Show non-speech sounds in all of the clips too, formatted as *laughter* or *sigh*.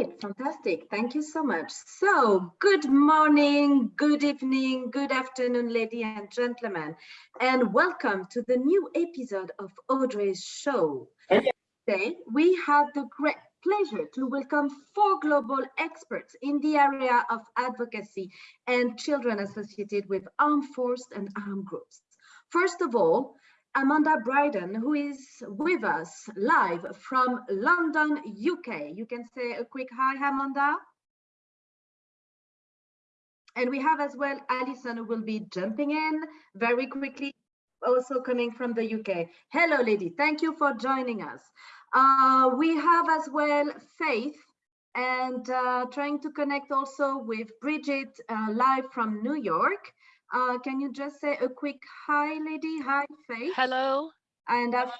Great, fantastic. Thank you so much. So, good morning, good evening, good afternoon, ladies and gentlemen, and welcome to the new episode of Audrey's show. Today, we have the great pleasure to welcome four global experts in the area of advocacy and children associated with armed forces and armed groups. First of all, Amanda Bryden, who is with us live from London, UK. You can say a quick hi, Amanda. And we have as well Alison, who will be jumping in very quickly, also coming from the UK. Hello, lady. Thank you for joining us. Uh, we have as well Faith and uh, trying to connect also with Bridget uh, live from New York. Uh, can you just say a quick hi, lady? Hi, Faith. Hello. And that's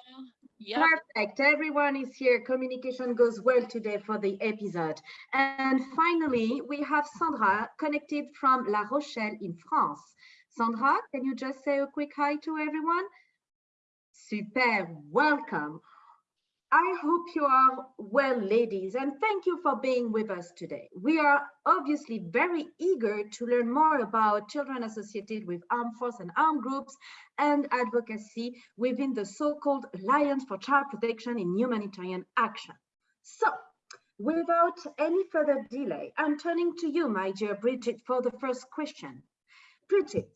yep. perfect. Everyone is here. Communication goes well today for the episode. And finally, we have Sandra connected from La Rochelle in France. Sandra, can you just say a quick hi to everyone? Super, welcome. I hope you are well, ladies, and thank you for being with us today. We are obviously very eager to learn more about children associated with armed force and armed groups and advocacy within the so-called Alliance for Child Protection in Humanitarian Action. So, without any further delay, I'm turning to you, my dear Bridget, for the first question. Bridget,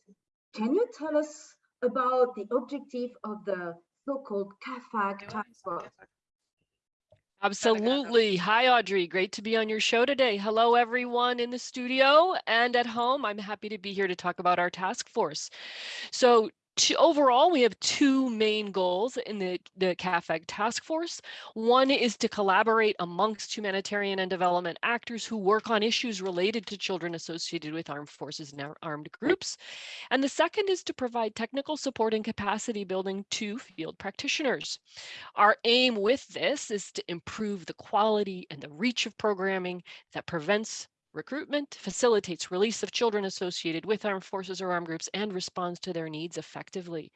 can you tell us about the objective of the so-called CAAFAG task force? Absolutely. Hi, Audrey. Great to be on your show today. Hello, everyone in the studio and at home. I'm happy to be here to talk about our task force. So overall, we have two main goals in the, the CAAFAG task force. One is to collaborate amongst humanitarian and development actors who work on issues related to children associated with armed forces and armed groups. And the second is to provide technical support and capacity building to field practitioners. Our aim with this is to improve the quality and the reach of programming that prevents recruitment, facilitates release of children associated with armed forces or armed groups, and responds to their needs effectively.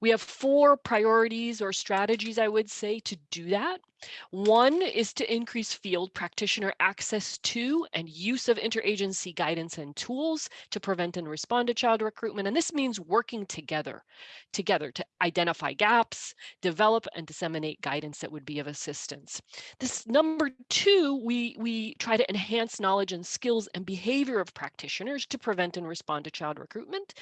We have four priorities or strategies, I would say, to do that. One is to increase field practitioner access to and use of interagency guidance and tools to prevent and respond to child recruitment. And this means working together, together to identify gaps, develop and disseminate guidance that would be of assistance. This number two, we, we try to enhance knowledge and skills and behavior of practitioners to prevent and respond to child recruitment.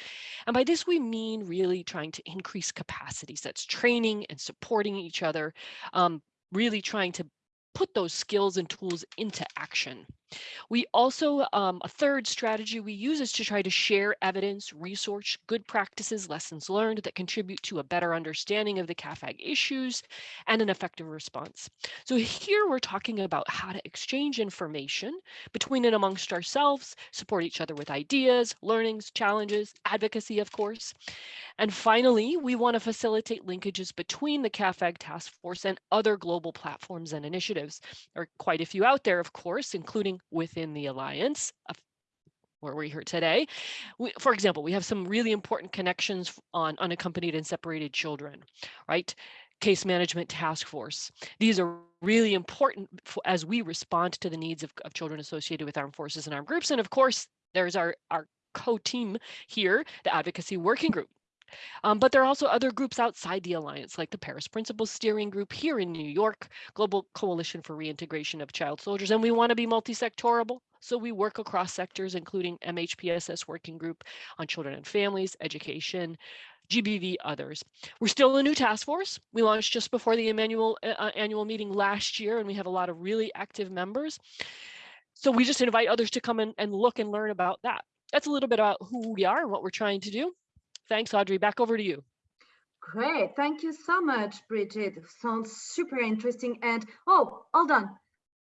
And by this, we mean really trying to increase capacities. That's training and supporting each other, um, really trying to put those skills and tools into action. We also, um, a third strategy we use is to try to share evidence, research, good practices, lessons learned that contribute to a better understanding of the CAAFAG issues and an effective response. So here we're talking about how to exchange information between and amongst ourselves, support each other with ideas, learnings, challenges, advocacy, of course. And finally, we want to facilitate linkages between the CAAFAG task force and other global platforms and initiatives. There are quite a few out there, of course, including within the alliance uh, where we're here today. We, for example, we have some really important connections on unaccompanied and separated children, right? Case management task force. These are really important as we respond to the needs of, of children associated with armed forces and armed groups. And of course, there's our, our co-team here, the advocacy working group. Um, but there are also other groups outside the alliance, like the Paris Principles Steering Group here in New York, Global Coalition for Reintegration of Child Soldiers, and we want to be multi-sectorable. So we work across sectors, including MHPSS Working Group on Children and Families, Education, GBV, others. We're still a new task force. We launched just before the annual, uh, uh, annual meeting last year, and we have a lot of really active members. So we just invite others to come in and look and learn about that. That's a little bit about who we are and what we're trying to do. Thanks, Audrey. Back over to you. Great. Thank you so much, Bridget. Sounds super interesting. And oh, hold on.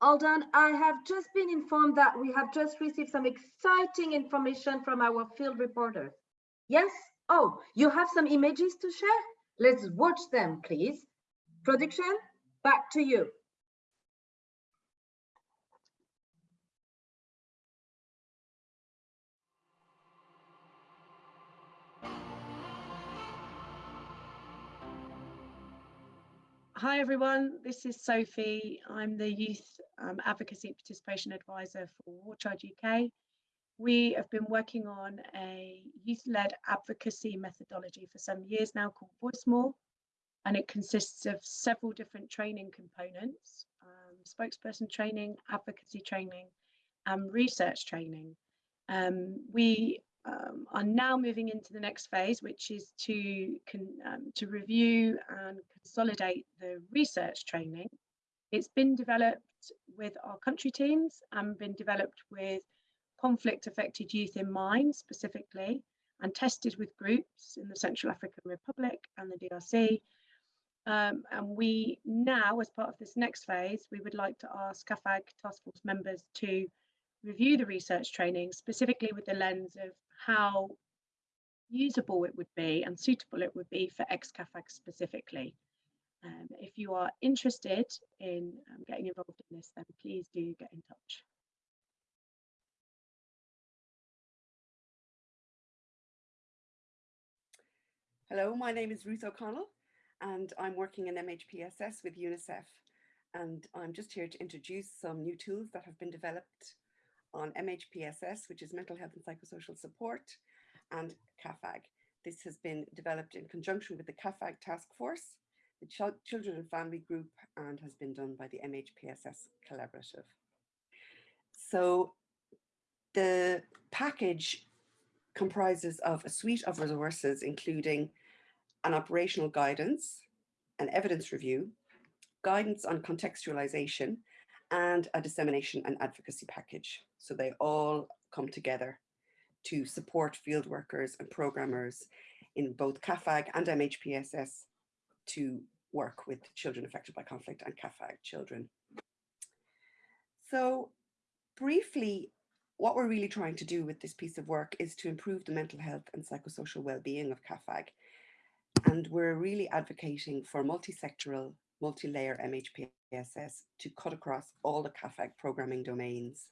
Hold on. I have just been informed that we have just received some exciting information from our field reporter. Yes? Oh, you have some images to share? Let's watch them, please. Production, back to you. Hi everyone, this is Sophie. I'm the Youth um, Advocacy Participation Advisor for War Child UK. We have been working on a youth-led advocacy methodology for some years now called Voice More, and it consists of several different training components, um, spokesperson training, advocacy training, and research training. Um, we um, are now moving into the next phase, which is to, um, to review and consolidate the research training. It's been developed with our country teams and been developed with conflict affected youth in mind specifically and tested with groups in the Central African Republic and the DRC. Um, and we now, as part of this next phase, we would like to ask CAAFAG task force members to review the research training specifically with the lens of how usable it would be and suitable it would be for ex-CAAFAG specifically. Um, if you are interested in um, getting involved in this, then please do get in touch. Hello, my name is Ruth O'Connell and I'm working in MHPSS with UNICEF and I'm just here to introduce some new tools that have been developed on MHPSS, which is Mental Health and Psychosocial Support, and CAAFAG. This has been developed in conjunction with the CAAFAG Task Force, the Ch Children and Family Group, and has been done by the MHPSS Collaborative. So the package comprises of a suite of resources, including an operational guidance, an evidence review, guidance on contextualization, and a dissemination and advocacy package. So they all come together to support field workers and programmers in both CAAFAG and MHPSS to work with children affected by conflict and CAAFAG children. So briefly, what we're really trying to do with this piece of work is to improve the mental health and psychosocial well-being of CAAFAG. And we're really advocating for multi-sectoral, multi-layer MHPSS to cut across all the CAAFAG programming domains.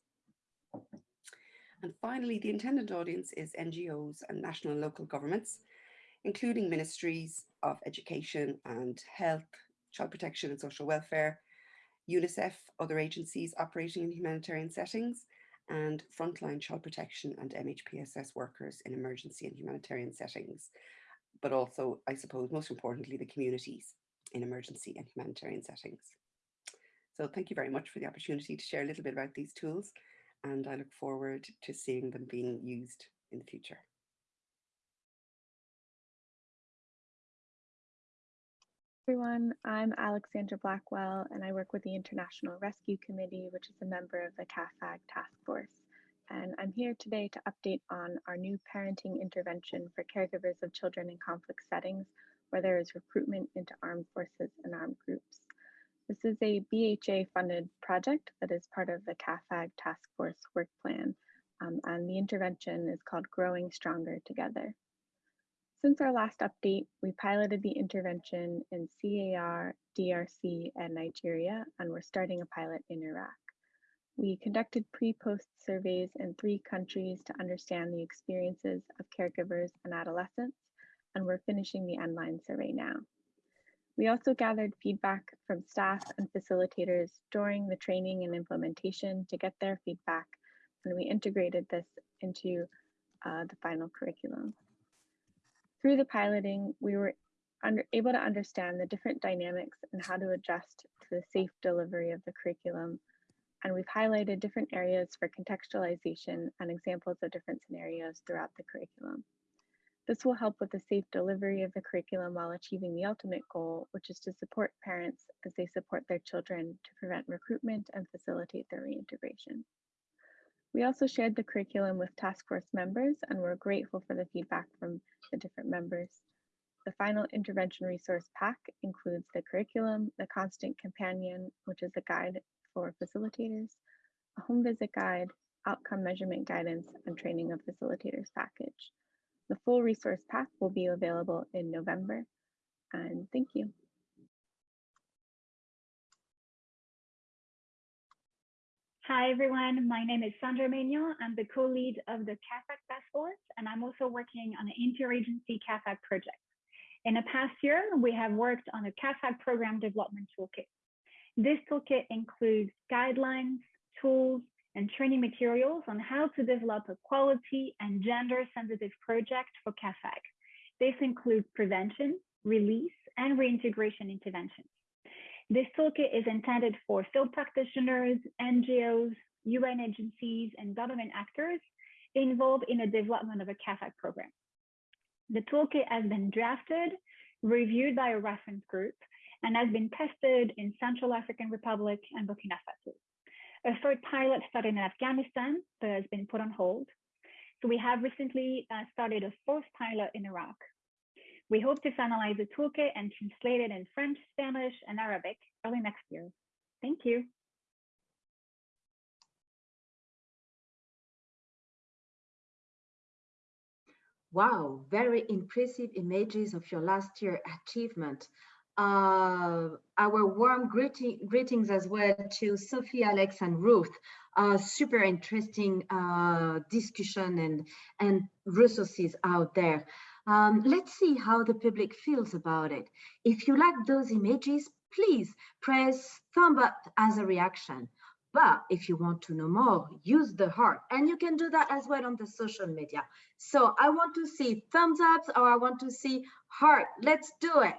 And finally, the intended audience is NGOs and national and local governments, including ministries of education and health, child protection and social welfare, UNICEF, other agencies operating in humanitarian settings, and frontline child protection and MHPSS workers in emergency and humanitarian settings, but also, I suppose, most importantly, the communities in emergency and humanitarian settings. So thank you very much for the opportunity to share a little bit about these tools and I look forward to seeing them being used in the future. everyone. I'm Alexandra Blackwell, and I work with the International Rescue Committee, which is a member of the CAAFAG task force. And I'm here today to update on our new parenting intervention for caregivers of children in conflict settings where there is recruitment into armed forces and armed groups. This is a BHA funded project that is part of the CAAFAG Task Force work plan, um, and the intervention is called Growing Stronger Together. Since our last update, we piloted the intervention in CAR, DRC, and Nigeria, and we're starting a pilot in Iraq. We conducted pre-post surveys in three countries to understand the experiences of caregivers and adolescents, and we're finishing the end-line survey now. We also gathered feedback from staff and facilitators during the training and implementation to get their feedback, and we integrated this into uh, the final curriculum. Through the piloting, we were under, able to understand the different dynamics and how to adjust to the safe delivery of the curriculum. And we've highlighted different areas for contextualization and examples of different scenarios throughout the curriculum. This will help with the safe delivery of the curriculum while achieving the ultimate goal, which is to support parents as they support their children to prevent recruitment and facilitate their reintegration. We also shared the curriculum with task force members and we're grateful for the feedback from the different members. The final intervention resource pack includes the curriculum, the constant companion, which is a guide for facilitators, a home visit guide, outcome measurement guidance, and training of facilitators package. The full resource pack will be available in November. And thank you. Hi, everyone. My name is Sandra Maignan. I'm the co-lead of the CAAFAG Task Force, and I'm also working on an interagency CAAFAG project. In the past year, we have worked on a CAAFAG program development toolkit. This toolkit includes guidelines, tools, and training materials on how to develop a quality and gender sensitive project for CAAFAG. This includes prevention, release, and reintegration interventions. This toolkit is intended for field practitioners, NGOs, UN agencies, and government actors involved in the development of a CAAFAG program. The toolkit has been drafted, reviewed by a reference group, and has been tested in Central African Republic and Burkina Faso. A third pilot started in Afghanistan, but has been put on hold. So we have recently uh, started a fourth pilot in Iraq. We hope to finalize the toolkit and translate it in French, Spanish, and Arabic early next year. Thank you. Wow, very impressive images of your last year achievement. Uh, our warm greeting, greetings as well to Sophie, Alex, and Ruth. Super interesting uh, discussion and, and resources out there. Um, let's see how the public feels about it. If you like those images, please press thumb up as a reaction. But if you want to know more, use the heart. And you can do that as well on the social media. So I want to see thumbs ups or I want to see heart. Let's do it.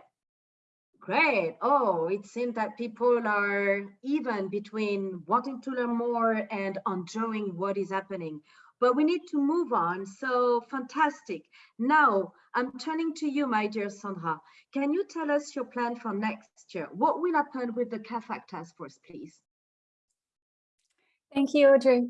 Great. Oh, it seems that people are even between wanting to learn more and enjoying what is happening but we need to move on. So fantastic. Now I'm turning to you, my dear Sandra. Can you tell us your plan for next year? What will happen with the CAAFAG task force, please? Thank you, Audrey.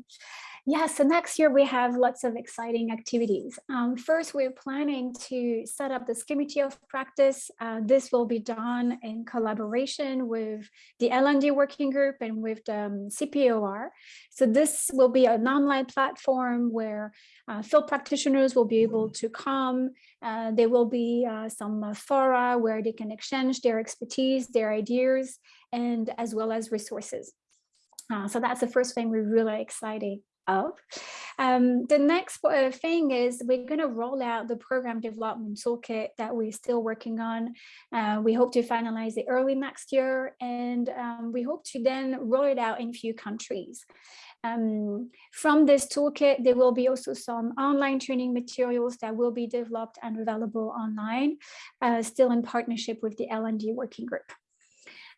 Yeah, so next year we have lots of exciting activities. Um, first, we're planning to set up this committee of practice. Uh, this will be done in collaboration with the L&D working group and with the um, CPOR. So this will be an online platform where uh, field practitioners will be able to come. Uh, there will be uh, some fora where they can exchange their expertise, their ideas, and as well as resources. Uh, so that's the first thing we're really excited Um, the next uh, thing is we're going to roll out the program development toolkit that we're still working on. Uh, we hope to finalize it early next year, and um, we hope to then roll it out in a few countries. Um, from this toolkit, there will be also some online training materials that will be developed and available online, uh, still in partnership with the L&D working group.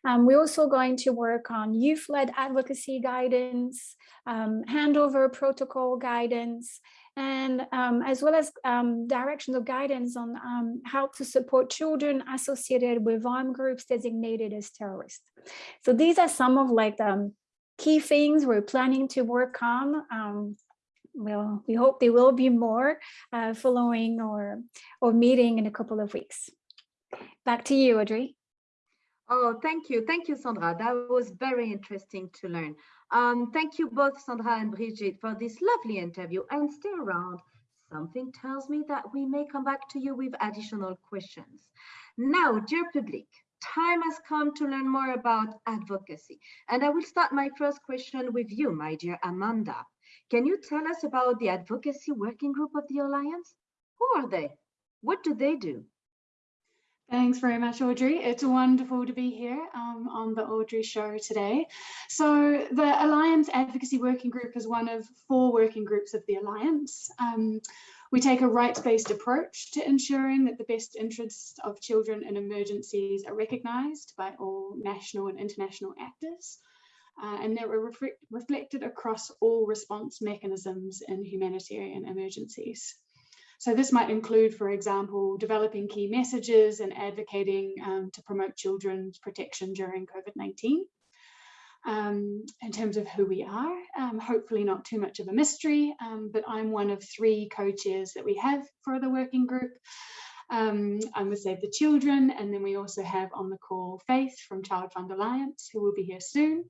Um, we're also going to work on youth-led advocacy guidance, um, handover protocol guidance, and um, as well as um, directions of guidance on um, how to support children associated with armed groups designated as terrorists. So these are some of like the um, key things we're planning to work on well, we hope there will be more uh, following or, or meeting in a couple of weeks. Back to you, Audrey. Oh, thank you. Thank you, Sandra. That was very interesting to learn. Um, thank you both, Sandra and Brigitte, for this lovely interview and stay around. Something tells me that we may come back to you with additional questions. Now, dear public, time has come to learn more about advocacy. And I will start my first question with you, my dear Amanda. Can you tell us about the advocacy working group of the Alliance? Who are they? What do they do? Thanks very much, Audrey. It's wonderful to be here um, on the Audrey Show today. So the Alliance Advocacy Working Group is one of four working groups of the Alliance. Um, we take a rights-based approach to ensuring that the best interests of children in emergencies are recognised by all national and international actors. Uh, and that were reflected across all response mechanisms in humanitarian emergencies. So this might include, for example, developing key messages and advocating um, to promote children's protection during COVID-19. Um, in terms of who we are, um, hopefully not too much of a mystery, um, but I'm one of three co-chairs that we have for the working group. Um, I'm with Save the Children, and then we also have on the call Faith from Child Fund Alliance, who will be here soon.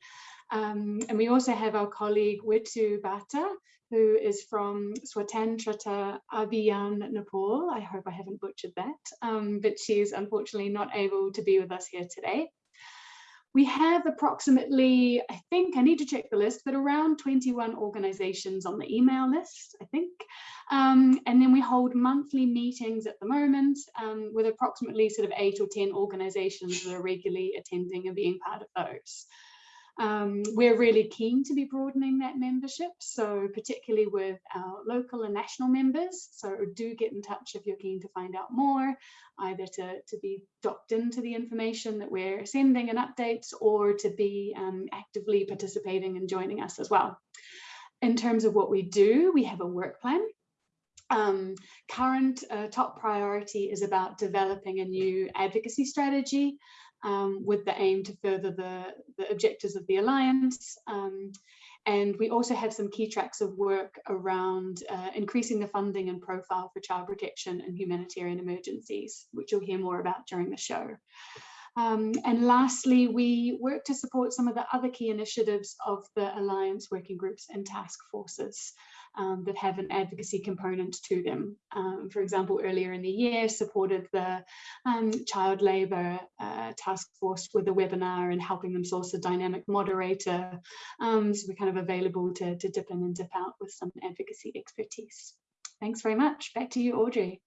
Um, and we also have our colleague Witu Bhatta, who is from Swatantrata Abhiyan, Nepal. I hope I haven't butchered that, um, but she's unfortunately not able to be with us here today. we have approximately, I think, I need to check the list, but around 21 organizations on the email list, I think. Um, and then we hold monthly meetings at the moment um, with approximately sort of eight or 10 organizations that are regularly attending and being part of those. Um, we're really keen to be broadening that membership, so particularly with our local and national members. So do get in touch if you're keen to find out more, either to, to be docked into the information that we're sending and updates or to be um, actively participating and joining us as well. In terms of what we do, we have a work plan um, current uh, top priority is about developing a new advocacy strategy um, with the aim to further the, the objectives of the Alliance. Um, and we also have some key tracks of work around uh, increasing the funding and profile for child protection and humanitarian emergencies, which you'll hear more about during the show. Um, and lastly, we work to support some of the other key initiatives of the Alliance working groups and task forces um, that have an advocacy component to them. Um, for example, earlier in the year, supported the um, child labour uh, task force with a webinar and helping them source a dynamic moderator. Um, so we're kind of available to, to dip in and dip out with some advocacy expertise. Thanks very much. Back to you, Audrey.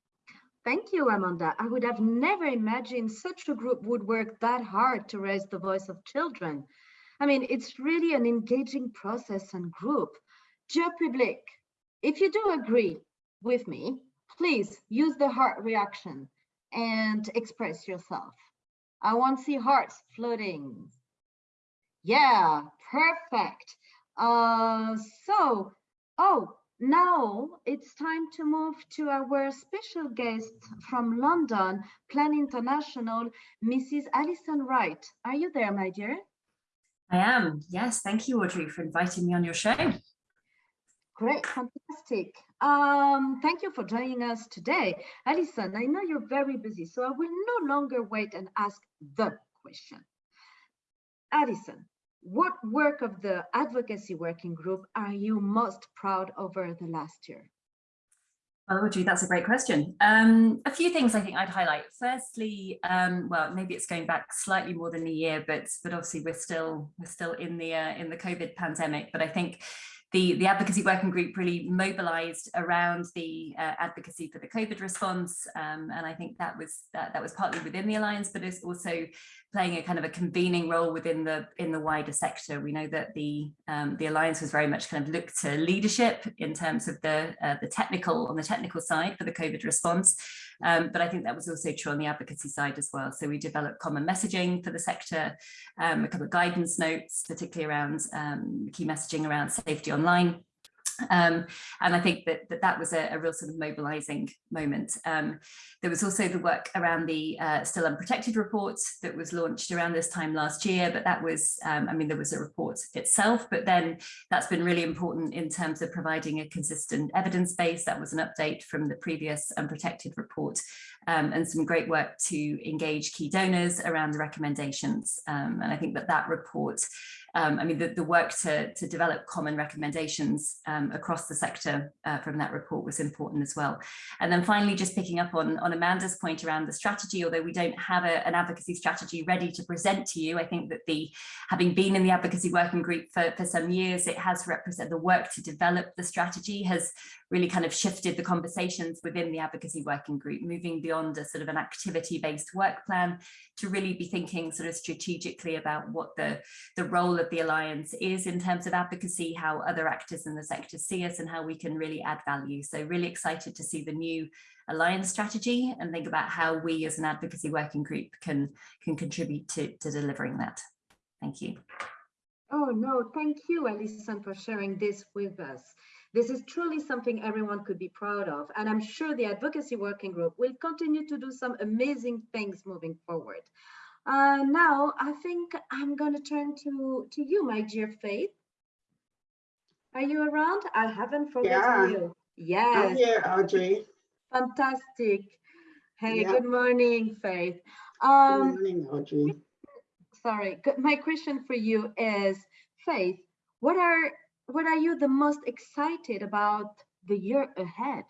Thank you, Amanda. I would have never imagined such a group would work that hard to raise the voice of children. I mean, it's really an engaging process and group. Dear public, if you do agree with me, please use the heart reaction and express yourself. I want to see hearts floating. Yeah, perfect. Uh, so, oh, now it's time to move to our special guest from London, Plan International, Mrs. Alison Wright. Are you there, my dear? I am. Yes, thank you, Audrey, for inviting me on your show. Great, fantastic. Um, thank you for joining us today. Alison, I know you're very busy, so I will no longer wait and ask the question. Alison, what work of the advocacy working group are you most proud over the last year? Well, Audrey, that's a great question. Um, a few things I think I'd highlight. Firstly, um, well, maybe it's going back slightly more than a year, but but obviously we're still we're still in the uh, in the COVID pandemic. But I think the, the advocacy working group really mobilized around the uh, advocacy for the COVID response. Um, and I think that was that, that was partly within the Alliance, but it's also playing a kind of a convening role within the in the wider sector. We know that the um, the alliance was very much kind of looked to leadership in terms of the uh, the technical on the technical side for the COVID response, um, but I think that was also true on the advocacy side as well. So we developed common messaging for the sector, um, a couple of guidance notes, particularly around um, key messaging around safety online. Um, and I think that that, that was a, a real sort of mobilizing moment. Um, there was also the work around the uh, Still Unprotected report that was launched around this time last year, but that was, um, I mean, there was a report itself, but then that's been really important in terms of providing a consistent evidence base. That was an update from the previous Unprotected report um, and some great work to engage key donors around the recommendations. Um, and I think that that report um, I mean, the, the work to, to develop common recommendations um, across the sector uh, from that report was important as well. And then finally, just picking up on, on Amanda's point around the strategy, although we don't have a, an advocacy strategy ready to present to you, I think that the having been in the advocacy working group for, for some years, it has represented the work to develop the strategy has really kind of shifted the conversations within the advocacy working group, moving beyond a sort of an activity-based work plan to really be thinking sort of strategically about what the, the role of the Alliance is in terms of advocacy, how other actors in the sector see us and how we can really add value. So really excited to see the new Alliance strategy and think about how we as an advocacy working group can, can contribute to, to delivering that. Thank you. Oh no, thank you, Alison, for sharing this with us. This is truly something everyone could be proud of, and I'm sure the advocacy working group will continue to do some amazing things moving forward. Uh, now, I think I'm going to turn to, to you, my dear Faith. Are you around? I haven't forgotten yeah. you. Yes. I'm here, Audrey. Fantastic. Hey, yeah. good morning, Faith. Um, good morning, Audrey. Sorry, my question for you is, Faith, what are what are you the most excited about the year ahead?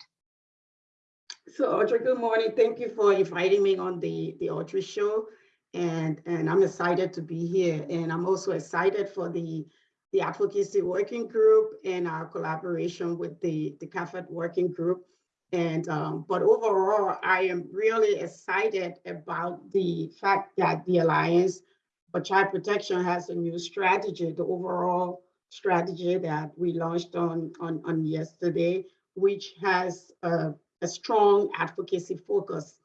So Audrey, good morning. Thank you for inviting me on the, the Audrey show. And, and I'm excited to be here. And I'm also excited for the, the advocacy working group and our collaboration with the, the CAAFAG working group. And, um, but overall, I am really excited about the fact that the Alliance for Child Protection has a new strategy, the overall strategy that we launched on, on, on yesterday, which has a, a strong advocacy focus.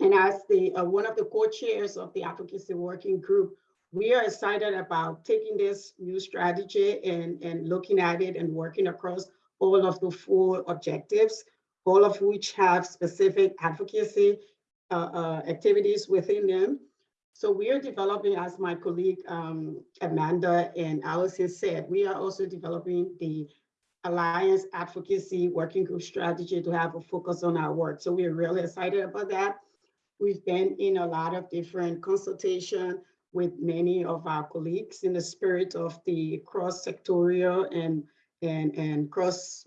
And as the uh, one of the co-chairs of the advocacy working group, we are excited about taking this new strategy and, and looking at it and working across all of the four objectives, all of which have specific advocacy uh, uh, activities within them. So we are developing, as my colleague um, Amanda and Alison said, we are also developing the Alliance Advocacy Working Group strategy to have a focus on our work. So we're really excited about that. We've been in a lot of different consultation with many of our colleagues in the spirit of the cross-sectorial and, and, and cross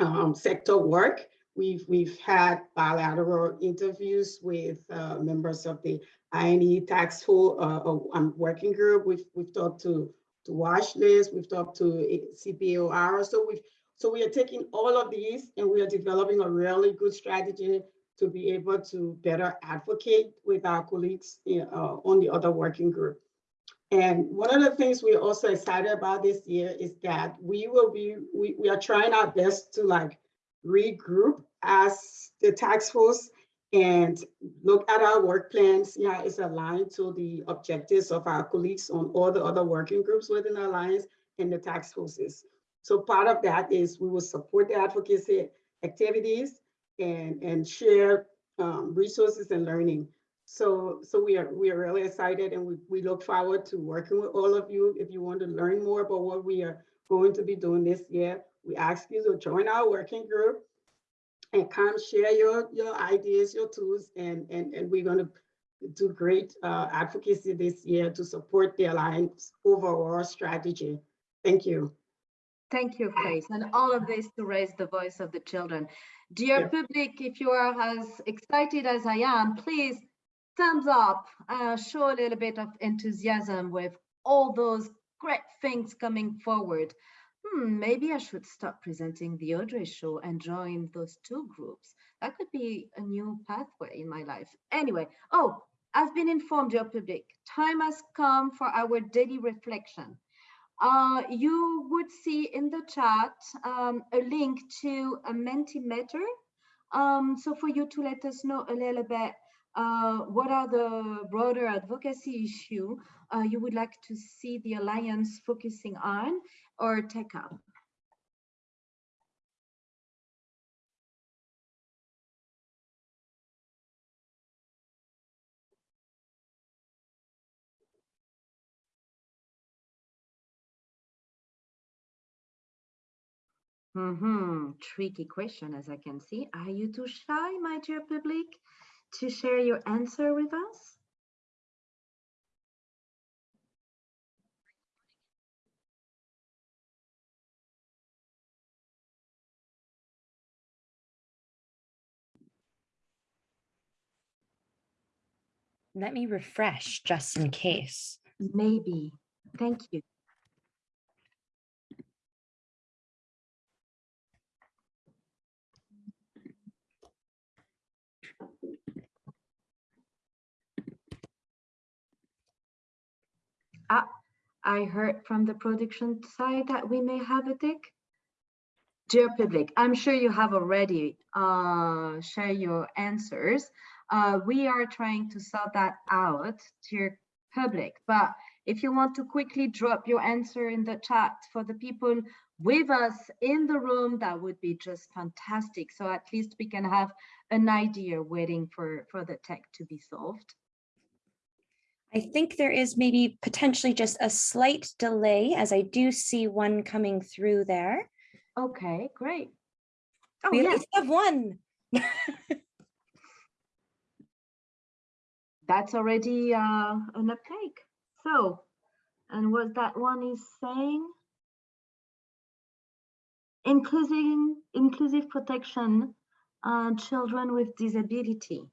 um, sector work. We've, we've had bilateral interviews with uh, members of the INE tax force uh, uh, um, working group. We've, we've talked to, to Watch we've talked to CPOR. So we've, so we are taking all of these and we are developing a really good strategy to be able to better advocate with our colleagues uh, on the other working group. And one of the things we're also excited about this year is that we will be, we, we are trying our best to like regroup as the task force and look at our work plans, yeah, it's aligned to the objectives of our colleagues on all the other working groups within the Alliance and the task forces. So part of that is we will support the advocacy activities and, and share um, resources and learning. So, so we are we are really excited and we, we look forward to working with all of you. If you want to learn more about what we are going to be doing this year, we ask you to join our working group and come share your, your ideas, your tools, and, and, and we're going to do great uh, advocacy this year to support the Alliance overall strategy. Thank you. Thank you, Faith. And all of this to raise the voice of the children. Dear yeah. public, if you are as excited as I am, please thumbs up, uh, show a little bit of enthusiasm with all those great things coming forward. Hmm, maybe I should stop presenting the Audrey show and join those two groups. That could be a new pathway in my life. Anyway, oh, I've been informed, dear public, time has come for our daily reflection. Uh, you would see in the chat um, a link to a Mentimeter. Um, so for you to let us know a little bit uh, what are the broader advocacy issue uh, you would like to see the Alliance focusing on or take up? Mm-hmm. Tricky question, as I can see. Are you too shy, my dear public, to share your answer with us? Let me refresh just in case. Maybe. Thank you. Ah, I heard from the production side that we may have a tick. Dear public, I'm sure you have already uh, shared your answers. Uh, we are trying to sort that out, dear public. But if you want to quickly drop your answer in the chat for the people with us in the room, that would be just fantastic. So at least we can have an idea waiting for, for the tech to be solved. I think there is maybe potentially just a slight delay as I do see one coming through there. Okay, great. Oh, we yes. have one. That's already uh, an uptake. So, and what that one is saying, including inclusive protection, uh, children with disability.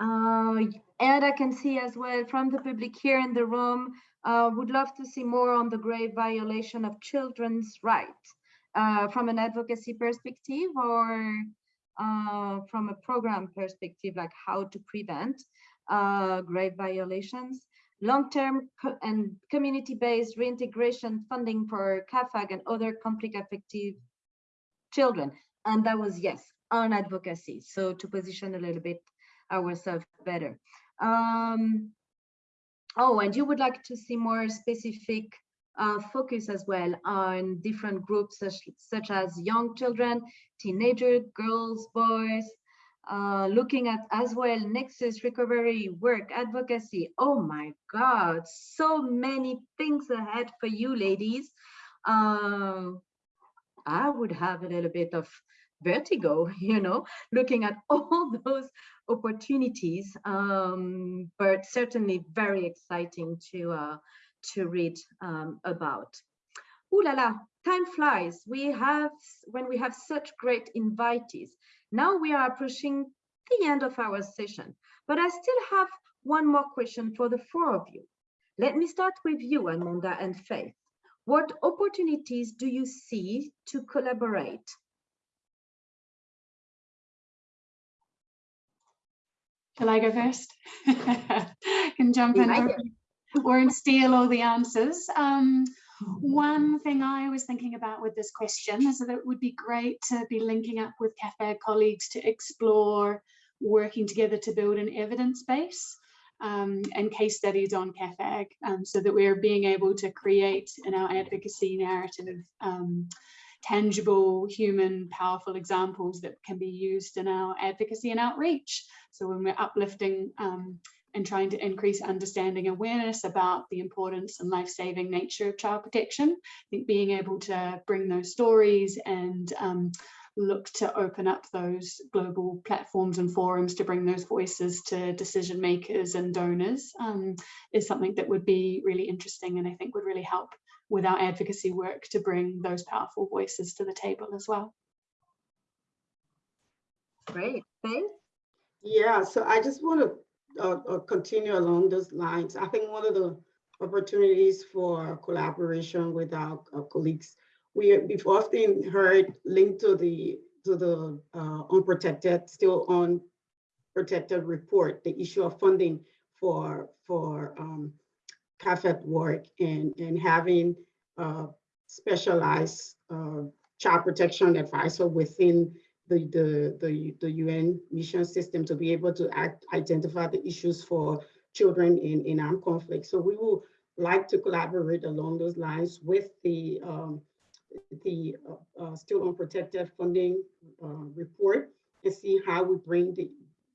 Uh, and I can see as well from the public here in the room, uh, would love to see more on the grave violation of children's rights uh, from an advocacy perspective or uh, from a program perspective, like how to prevent uh, grave violations, long-term co and community-based reintegration funding for CAAFAG and other conflict affected children. And that was, yes, on advocacy. So to position a little bit ourselves better. Um, oh, and you would like to see more specific uh, focus as well on different groups such, such as young children, teenagers, girls, boys, uh, looking at as well nexus recovery work advocacy oh my god so many things ahead for you ladies uh, i would have a little bit of vertigo *laughs* you know looking at *laughs* all those opportunities um, but certainly very exciting to uh, to read um, about Ooh la la, time flies. We have, when we have such great invitees. Now we are approaching the end of our session, but I still have one more question for the four of you. Let me start with you, Amanda and Faith. What opportunities do you see to collaborate? Shall I go first? *laughs* Can jump in or, or *laughs* steal all the answers. Um, one thing I was thinking about with this question is that it would be great to be linking up with CAAFAG colleagues to explore working together to build an evidence base um, and case studies on CAAFAG um, so that we're being able to create in our advocacy narrative um, tangible, human, powerful examples that can be used in our advocacy and outreach. So when we're uplifting um, and trying to increase understanding awareness about the importance and life-saving nature of child protection. I think being able to bring those stories and um, look to open up those global platforms and forums to bring those voices to decision makers and donors um, is something that would be really interesting and I think would really help with our advocacy work to bring those powerful voices to the table as well. Great, Faith? Yeah, so I just want to uh, uh, continue along those lines. I think one of the opportunities for collaboration with our, our colleagues, we, we've often heard linked to the to the uh, unprotected, still unprotected report, the issue of funding for for um, CAAFAG work and and having uh, specialized uh, child protection advisor within the, the, the, the UN mission system to be able to act, identify the issues for children in, in armed conflict. So we will like to collaborate along those lines with the, um, the uh, uh, still unprotected funding uh, report and see how we bring the,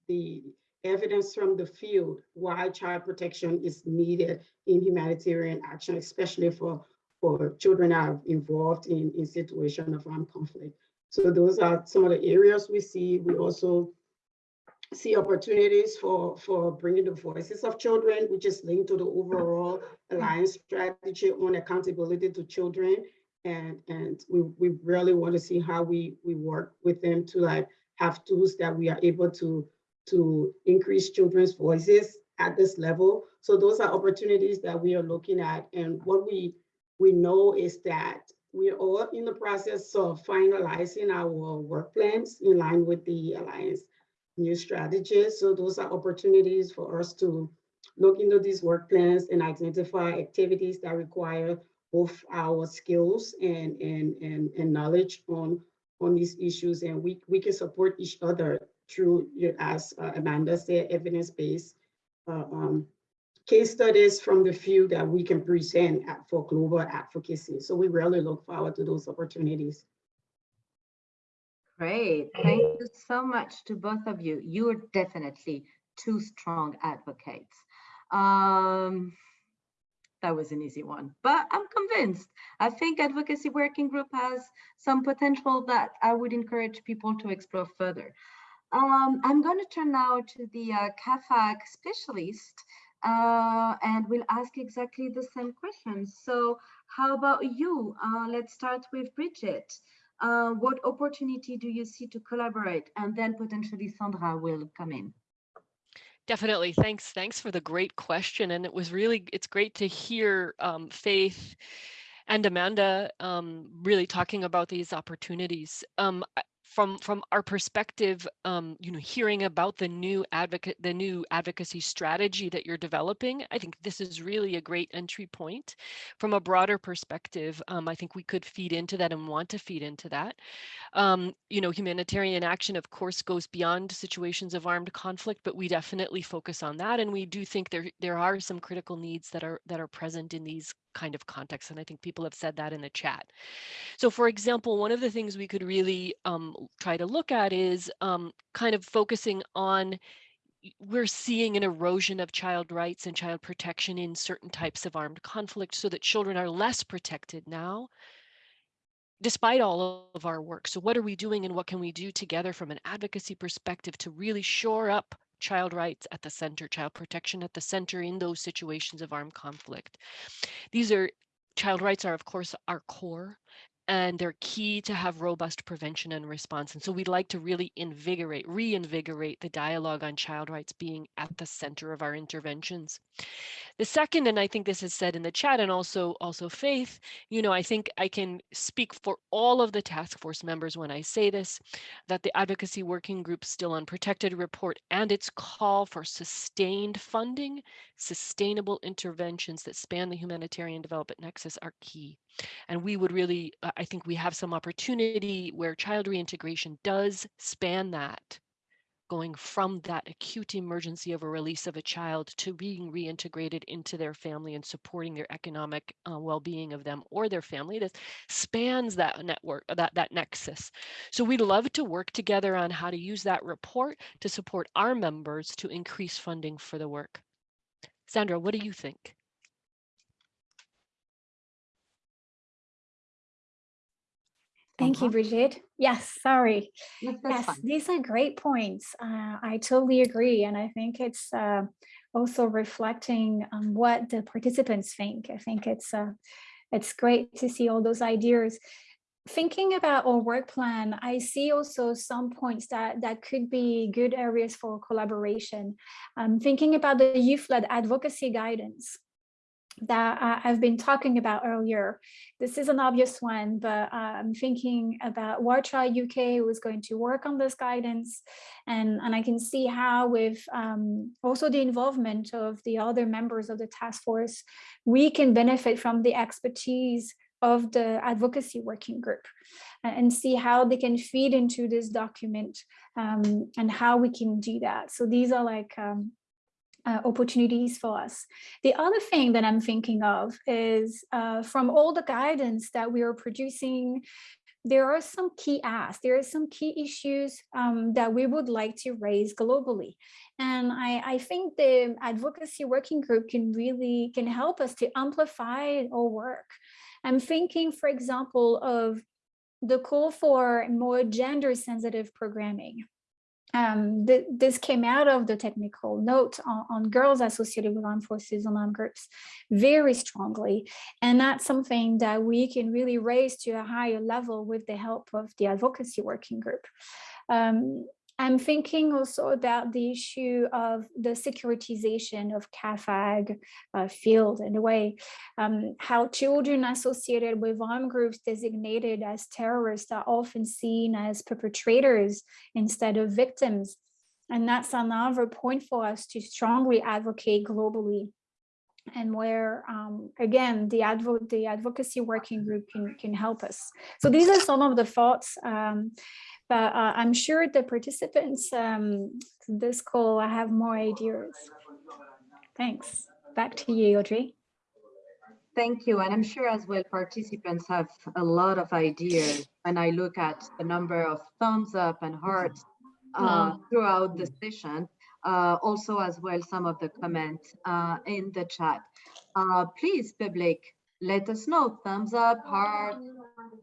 the evidence from the field why child protection is needed in humanitarian action, especially for, for children that are involved in, in situation of armed conflict. So those are some of the areas we see. We also see opportunities for, for bringing the voices of children, which is linked to the overall alliance strategy on accountability to children. And, and we, we really want to see how we, we work with them to like have tools that we are able to, to increase children's voices at this level. So those are opportunities that we are looking at. And what we, we know is that we are all in the process of finalizing our work plans in line with the Alliance new strategies. So those are opportunities for us to look into these work plans and identify activities that require both our skills and, and, and, and knowledge on, on these issues. And we, we can support each other through, as uh, Amanda said, evidence-based uh, um, case studies from the field that we can present for global advocacy. So we really look forward to those opportunities. Great. Thank you so much to both of you. You are definitely two strong advocates. Um, that was an easy one, but I'm convinced. I think advocacy working group has some potential that I would encourage people to explore further. Um, I'm going to turn now to the uh, CAAFAG specialist uh, and we'll ask exactly the same questions. So how about you? Uh, let's start with Bridget. Uh, what opportunity do you see to collaborate? And then potentially Sandra will come in. Definitely. Thanks. Thanks for the great question. And it was really, it's great to hear um, Faith and Amanda um, really talking about these opportunities. Um, from from our perspective, um, you know, hearing about the new advocate, the new advocacy strategy that you're developing, I think this is really a great entry point. From a broader perspective, um, I think we could feed into that and want to feed into that. Um, you know, humanitarian action, of course, goes beyond situations of armed conflict, but we definitely focus on that, and we do think there there are some critical needs that are that are present in these kind of context. and I think people have said that in the chat. So, for example, one of the things we could really um, try to look at is um, kind of focusing on we're seeing an erosion of child rights and child protection in certain types of armed conflict so that children are less protected now despite all of our work. So what are we doing and what can we do together from an advocacy perspective to really shore up child rights at the center, child protection at the center in those situations of armed conflict. These are child rights are of course our core and they're key to have robust prevention and response. And so we'd like to really invigorate, reinvigorate the dialogue on child rights being at the center of our interventions. The second, and I think this is said in the chat and also, also Faith, you know, I think I can speak for all of the task force members when I say this, that the advocacy working group still unprotected report and its call for sustained funding, sustainable interventions that span the humanitarian development nexus are key. And we would really, uh, I think we have some opportunity where child reintegration does span that, going from that acute emergency of a release of a child to being reintegrated into their family and supporting their economic uh, well-being of them or their family. This spans that network, that, that nexus. So we'd love to work together on how to use that report to support our members to increase funding for the work. Sandra, what do you think? Thank you, Brigitte. Yes, sorry. yes, fine. these are great points. Uh, I totally agree. And I think it's uh, also reflecting on what the participants think. I think it's uh, it's great to see all those ideas. Thinking about our work plan, I see also some points that, that could be good areas for collaboration. Um, thinking about the youth-led advocacy guidance that I've been talking about earlier. This is an obvious one, but uh, I'm thinking about War Child UK was going to work on this guidance. And, and I can see how with um, also the involvement of the other members of the task force, we can benefit from the expertise of the advocacy working group and see how they can feed into this document um, and how we can do that. So these are like um, uh, opportunities for us. The other thing that I'm thinking of is uh, from all the guidance that we are producing, there are some key asks, there are some key issues um, that we would like to raise globally. And I, I think the advocacy working group can really can help us to amplify our work. I'm thinking, for example, of the call for more gender sensitive programming um, th this came out of the technical note on, on, girls associated with armed forces and armed groups very strongly. And that's something that we can really raise to a higher level with the help of the advocacy working group. Um, I'm thinking also about the issue of the securitization of CAAFAG uh, field in a way, um, how children associated with armed groups designated as terrorists are often seen as perpetrators instead of victims. And that's another point for us to strongly advocate globally and where um, again the advo the advocacy working group can can help us so these are some of the thoughts um, but uh, I'm sure the participants um, this call, have more ideas. Thanks. Back to you, Audrey. Thank you. And I'm sure as well participants have a lot of ideas. And I look at the number of thumbs up and hearts uh, throughout the session. Uh, also as well some of the comments uh, in the chat. Uh, please, public, let us know, thumbs up, heart,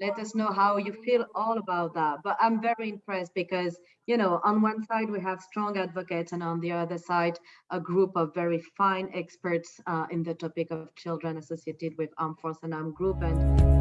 let us know how you feel all about that. But I'm very impressed because, you know, on one side we have strong advocates and on the other side, a group of very fine experts uh, in the topic of children associated with armed force and armed group. And